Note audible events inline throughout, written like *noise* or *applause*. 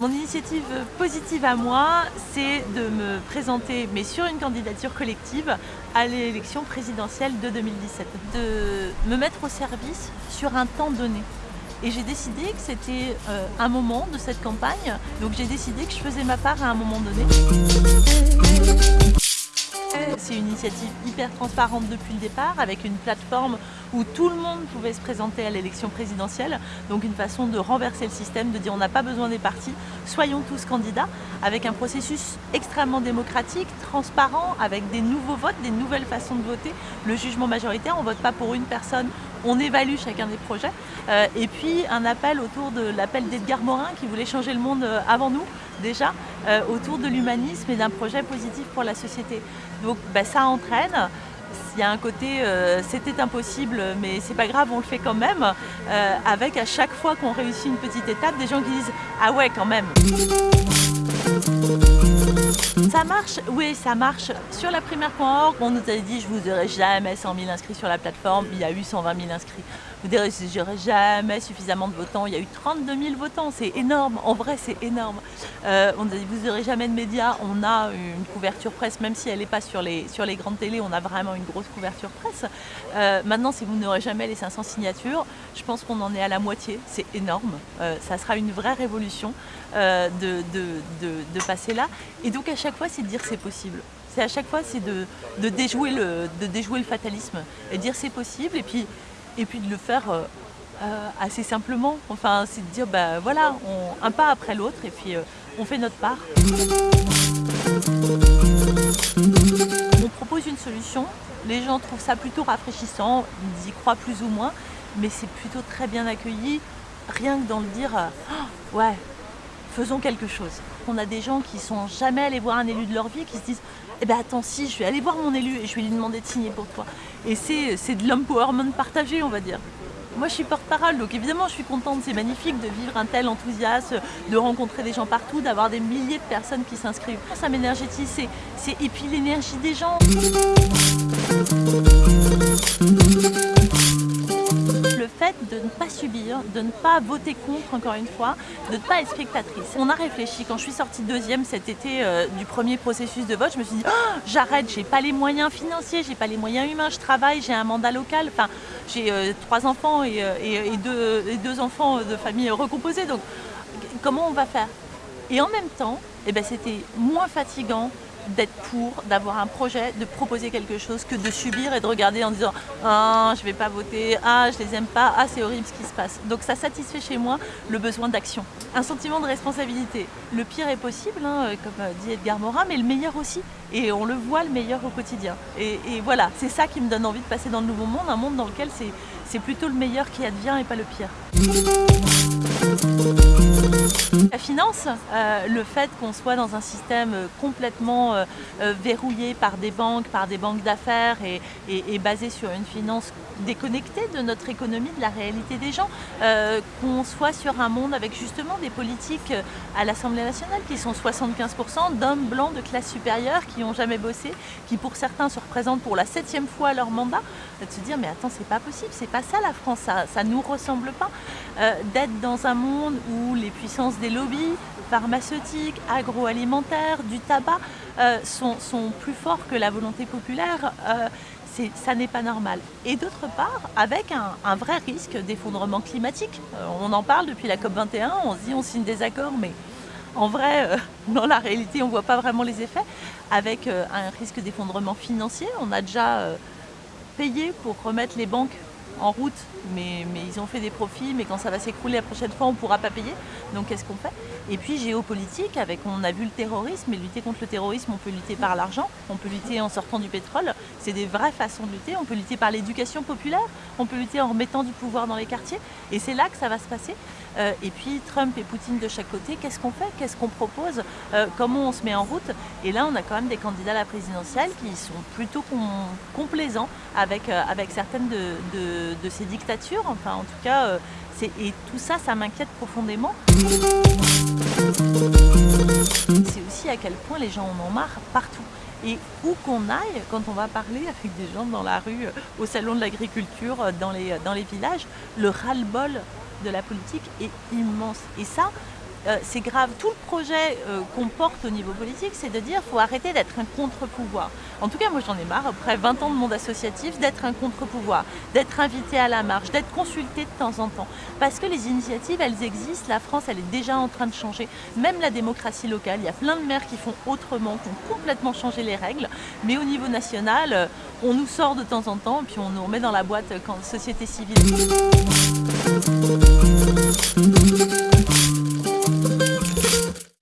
Mon initiative positive à moi, c'est de me présenter, mais sur une candidature collective, à l'élection présidentielle de 2017. De me mettre au service sur un temps donné. Et j'ai décidé que c'était euh, un moment de cette campagne, donc j'ai décidé que je faisais ma part à un moment donné. C'est une initiative hyper transparente depuis le départ, avec une plateforme où tout le monde pouvait se présenter à l'élection présidentielle. Donc une façon de renverser le système, de dire on n'a pas besoin des partis, soyons tous candidats, avec un processus extrêmement démocratique, transparent, avec des nouveaux votes, des nouvelles façons de voter. Le jugement majoritaire, on ne vote pas pour une personne, on évalue chacun des projets. Euh, et puis un appel autour de l'appel d'Edgar Morin qui voulait changer le monde euh, avant nous, déjà, euh, autour de l'humanisme et d'un projet positif pour la société. Donc ben, ça entraîne. Il y a un côté c'était impossible mais c'est pas grave on le fait quand même avec à chaque fois qu'on réussit une petite étape des gens qui disent ah ouais quand même ça marche Oui, ça marche. Sur la primaire.org, on nous avait dit je vous aurai jamais 100 000 inscrits sur la plateforme. Il y a eu 120 000 inscrits. Vous direz j'aurai jamais suffisamment de votants. Il y a eu 32 000 votants. C'est énorme. En vrai, c'est énorme. Euh, on vous n'aurez jamais de médias. On a une couverture presse, même si elle n'est pas sur les, grandes télés. On a vraiment une grosse couverture presse. Euh, maintenant, si vous n'aurez jamais les 500 signatures, je pense qu'on en est à la moitié. C'est énorme. Euh, ça sera une vraie révolution de, de passer là. Et donc, à chaque fois, c'est de dire c'est possible. C'est à chaque fois, c'est de, déjouer le, de déjouer le fatalisme et dire c'est possible et puis, et puis de le faire euh, euh, assez simplement. Enfin, c'est de dire bah voilà, un pas après l'autre et puis euh, on fait notre part. On propose une solution, les gens trouvent ça plutôt rafraîchissant, ils y croient plus ou moins, mais c'est plutôt très bien accueilli, rien que dans le dire oh, ouais, faisons quelque chose. On a des gens qui sont jamais allés voir un élu de leur vie, qui se disent eh ben attends si, je vais aller voir mon élu et je vais lui demander de signer pour toi. Et c'est de l'empowerment partagé, on va dire. Moi je suis porte-parole, donc évidemment je suis contente, c'est magnifique de vivre un tel enthousiasme, de rencontrer des gens partout, d'avoir des milliers de personnes qui s'inscrivent. Ça m'énergétise, et puis l'énergie des gens de ne pas subir, de ne pas voter contre encore une fois, de ne pas être spectatrice. On a réfléchi, quand je suis sortie deuxième cet été euh, du premier processus de vote, je me suis dit oh, j'arrête, j'ai pas les moyens financiers, j'ai pas les moyens humains, je travaille, j'ai un mandat local, enfin j'ai euh, trois enfants euh, et, deux, enfants de famille recomposée, donc comment on va faire? Et en même temps, eh ben, c'était moins fatigant, d'être pour, d'avoir un projet, de proposer quelque chose que de subir et de regarder en disant « Ah, je vais pas voter, ah, je les aime pas, ah, c'est horrible ce qui se passe ». Donc ça satisfait chez moi le besoin d'action. Un sentiment de responsabilité. Le pire est possible, hein, comme euh, dit Edgar Morin, mais le meilleur aussi. Et on le voit le meilleur au quotidien. Et, voilà, c'est ça qui me donne envie de passer dans le nouveau monde, un monde dans lequel c'est plutôt le meilleur qui advient et pas le pire. La finance, euh, le fait qu'on soit dans un système complètement euh, euh, verrouillé par des banques, par des banques d'affaires et, basé sur une finance déconnectée de notre économie, de la réalité des gens, qu'on soit sur un monde avec justement des politiques à l'Assemblée nationale qui sont 75% d'hommes blancs de classe supérieure qui n'ont jamais bossé, qui pour certains se représentent pour la septième fois leur mandat, de se dire mais attends c'est pas possible, c'est pas ça la France, ça, ne nous ressemble pas, d'être dans un monde où les puissances des lobbies pharmaceutiques, agroalimentaires, du tabac euh, sont, plus forts que la volonté populaire, euh, ça n'est pas normal. Et d'autre part, avec un, vrai risque d'effondrement climatique. Euh, on en parle depuis la COP21, on se dit on signe des accords, mais en vrai, *laughs* dans la réalité, on ne voit pas vraiment les effets. Avec un risque d'effondrement financier, on a déjà payé pour remettre les banques en route, mais, ils ont fait des profits, mais quand ça va s'écrouler la prochaine fois, on ne pourra pas payer. Donc qu'est-ce qu'on fait? Et puis géopolitique, avec on a vu le terrorisme, et lutter contre le terrorisme, on peut lutter par l'argent, on peut lutter en sortant du pétrole, c'est des vraies façons de lutter, on peut lutter par l'éducation populaire, on peut lutter en remettant du pouvoir dans les quartiers, et c'est là que ça va se passer. Euh, et puis Trump et Poutine de chaque côté, qu'est-ce qu'on fait? Qu'est-ce qu'on propose? Euh, Comment on se met en route? Et là, on a quand même des candidats à la présidentielle qui sont plutôt complaisants avec, euh, avec certaines de, ces dictatures. Enfin, en tout cas, et tout ça, ça m'inquiète profondément. C'est aussi à quel point les gens en ont marre partout. Et où qu'on aille, quand on va parler avec des gens dans la rue, au salon de l'agriculture, dans les, dans les villages, le ras-le-bol de la politique est immense. Et ça, euh, c'est grave. Tout le projet euh, qu'on porte au niveau politique, c'est de dire qu'il faut arrêter d'être un contre-pouvoir. En tout cas, moi j'en ai marre, après 20 ans de monde associatif, d'être un contre-pouvoir, d'être invité à la marge, d'être consulté de temps en temps. Parce que les initiatives, elles existent, la France, elle est déjà en train de changer. Même la démocratie locale, il y a plein de maires qui font autrement, qui ont complètement changé les règles. Mais au niveau national, euh, on nous sort de temps en temps, puis on nous remet dans la boîte quand société civile.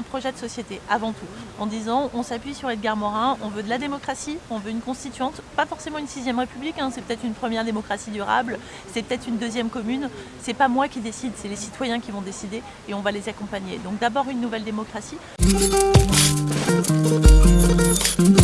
Un projet de société avant tout, en disant on s'appuie sur Edgar Morin, on veut de la démocratie, on veut une constituante, pas forcément une sixième république, hein, c'est peut-être une première démocratie durable, c'est peut-être une deuxième commune, c'est pas moi qui décide, c'est les citoyens qui vont décider et on va les accompagner. Donc d'abord une nouvelle démocratie.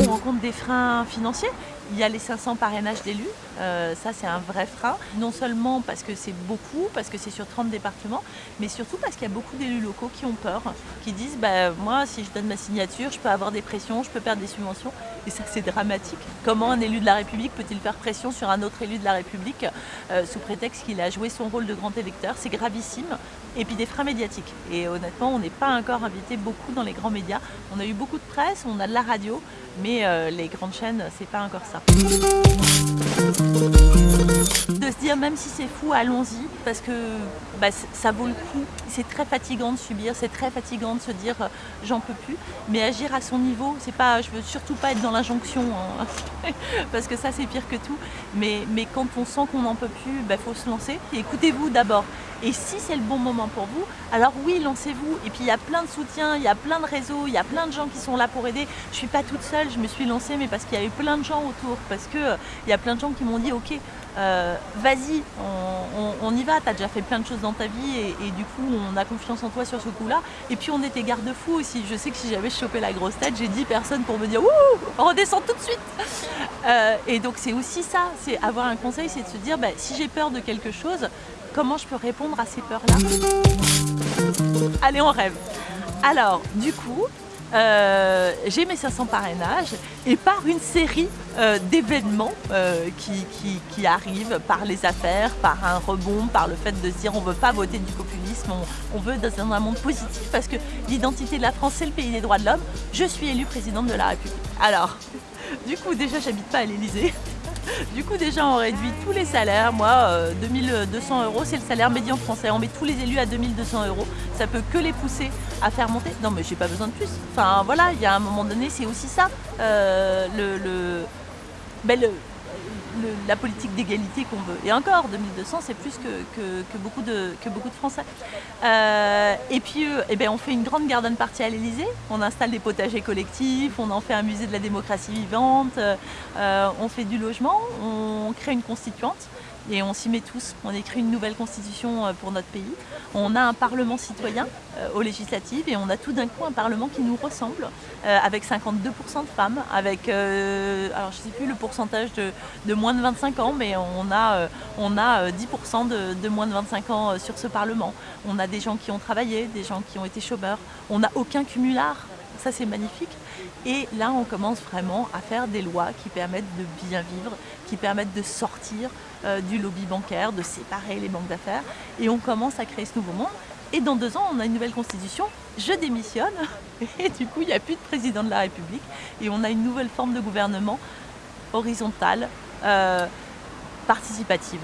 On rencontre des freins financiers, il y a les 500 parrainages d'élus, euh, ça c'est un vrai frein, non seulement parce que c'est beaucoup, parce que c'est sur 30 départements, mais surtout parce qu'il y a beaucoup d'élus locaux qui ont peur, qui disent bah, moi si je donne ma signature, je peux avoir des pressions, je peux perdre des subventions, et ça c'est dramatique. Comment un élu de la République peut-il faire pression sur un autre élu de la République euh, sous prétexte qu'il a joué son rôle de grand électeur? C'est gravissime. Et puis des freins médiatiques. Et honnêtement, on n'est pas encore invité beaucoup dans les grands médias. On a eu beaucoup de presse, on a de la radio, mais euh, les grandes chaînes, c'est pas encore ça. De se dire même si c'est fou, allons-y, parce que bah, ça vaut le coup. C'est très fatigant de subir, c'est très fatigant de se dire euh, j'en peux plus, mais agir à son niveau, c'est pas, je veux surtout pas être dans l'injonction, hein, *laughs* parce que ça c'est pire que tout, mais, mais quand on sent qu'on n'en peut plus, il bah, faut se lancer. Écoutez-vous d'abord, et si c'est le bon moment pour vous, alors oui, lancez-vous. Et puis il y a plein de soutiens, il y a plein de réseaux, il y a plein de gens qui sont là pour aider. Je ne suis pas toute seule, je me suis lancée, mais parce qu'il y avait plein de gens autour, parce qu'il euh, y a plein de gens qui m'ont dit, ok, euh, vas-y, on, y va, tu as déjà fait plein de choses dans ta vie et, du coup on a confiance en toi sur ce coup-là. Et puis on était garde-fou aussi, je sais que si j'avais chopé la grosse tête, j'ai 10 personnes pour me dire Ouh, redescends tout de suite. Euh, Et donc c'est aussi ça, c'est avoir un conseil, c'est de se dire bah, si j'ai peur de quelque chose, comment je peux répondre à ces peurs-là? Allez, on rêve. Alors, du coup, euh, j'ai mes 500 parrainages et par une série euh, d'événements euh, qui, arrivent par les affaires, par un rebond, par le fait de se dire on ne veut pas voter du populisme, on, veut dans un monde positif parce que l'identité de la France c'est le pays des droits de l'homme, je suis élue présidente de la République. Alors, *laughs* du coup déjà j'habite pas à l'Elysée, du coup déjà on réduit tous les salaires, moi 2200 euh, euros c'est le salaire médian français, on met tous les élus à 2200 euros, ça peut que les pousser à faire monter. Non mais j'ai pas besoin de plus, enfin voilà, il y a un moment donné c'est aussi ça, euh, le, ben, la politique d'égalité qu'on veut. Et encore, 2200, c'est plus que, beaucoup de, que beaucoup de Français. Euh, et puis, eh ben, on fait une grande garden party à l'Elysée. On installe des potagers collectifs, on en fait un musée de la démocratie vivante, euh, on fait du logement, on crée une constituante et on s'y met tous. On écrit une nouvelle constitution euh, pour notre pays. On a un parlement citoyen euh, aux législatives et on a tout d'un coup un parlement qui nous ressemble euh, avec 52% de femmes, avec, alors je ne sais plus le pourcentage de, moins de 25 ans, mais on a, on a 10% de, de, moins de 25 ans sur ce parlement. On a des gens qui ont travaillé, des gens qui ont été chômeurs. On n'a aucun cumulard ça c'est magnifique. Et là, on commence vraiment à faire des lois qui permettent de bien vivre, qui permettent de sortir euh, du lobby bancaire, de séparer les banques d'affaires. Et on commence à créer ce nouveau monde. Et dans deux ans, on a une nouvelle constitution, je démissionne, *laughs* et du coup, il n'y a plus de président de la République, et on a une nouvelle forme de gouvernement horizontale, euh, participative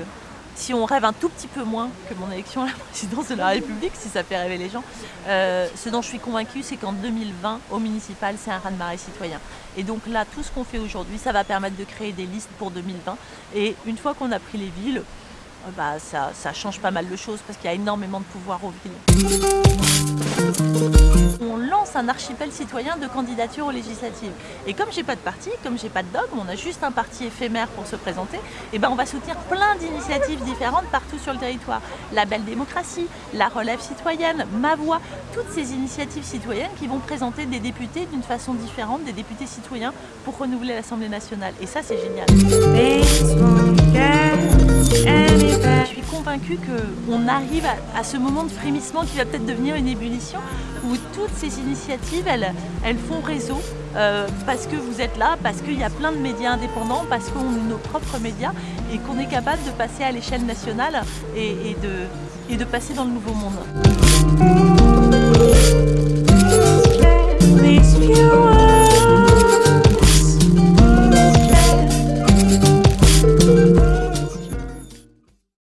si on rêve un tout petit peu moins que mon élection à la *laughs* présidence de la République, si ça fait rêver les gens, euh, ce dont je suis convaincue, c'est qu'en 2020, au municipal, c'est un raz-de-marée citoyen. Et donc là, tout ce qu'on fait aujourd'hui, ça va permettre de créer des listes pour 2020. Et une fois qu'on a pris les villes, euh, bah, ça, ça change pas mal de choses parce qu'il y a énormément de pouvoir aux villes un archipel citoyen de candidature aux législatives. Et comme j'ai pas de parti, comme j'ai pas de dogme, on a juste un parti éphémère pour se présenter, et eh ben on va soutenir plein d'initiatives différentes partout sur le territoire. La belle démocratie, la relève citoyenne, ma voix, toutes ces initiatives citoyennes qui vont présenter des députés d'une façon différente, des députés citoyens pour renouveler l'Assemblée nationale. Et ça c'est génial. Je suis convaincue qu'on arrive à, ce moment de frémissement qui va peut-être devenir une ébullition où toutes ces initiatives, elles, elles font réseau euh, parce que vous êtes là, parce qu'il y a plein de médias indépendants, parce qu'on est nos propres médias et qu'on est capable de passer à l'échelle nationale et, de, et de passer dans le nouveau monde.